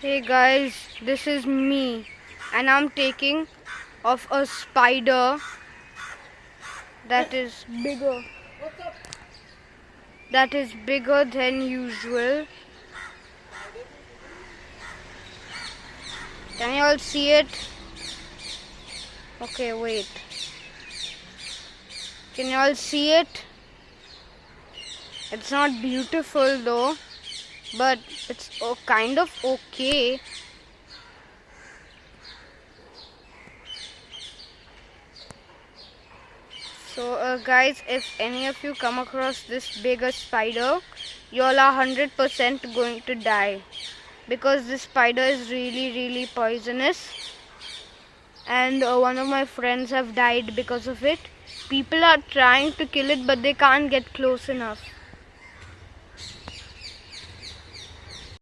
Hey guys, this is me and I'm taking of a spider that is bigger that is bigger than usual. Can you all see it? Okay, wait. Can you all see it? It's not beautiful though but it's kind of okay. So uh, guys, if any of you come across this bigger spider, you all are 100% going to die because this spider is really really poisonous and uh, one of my friends have died because of it. People are trying to kill it but they can't get close enough.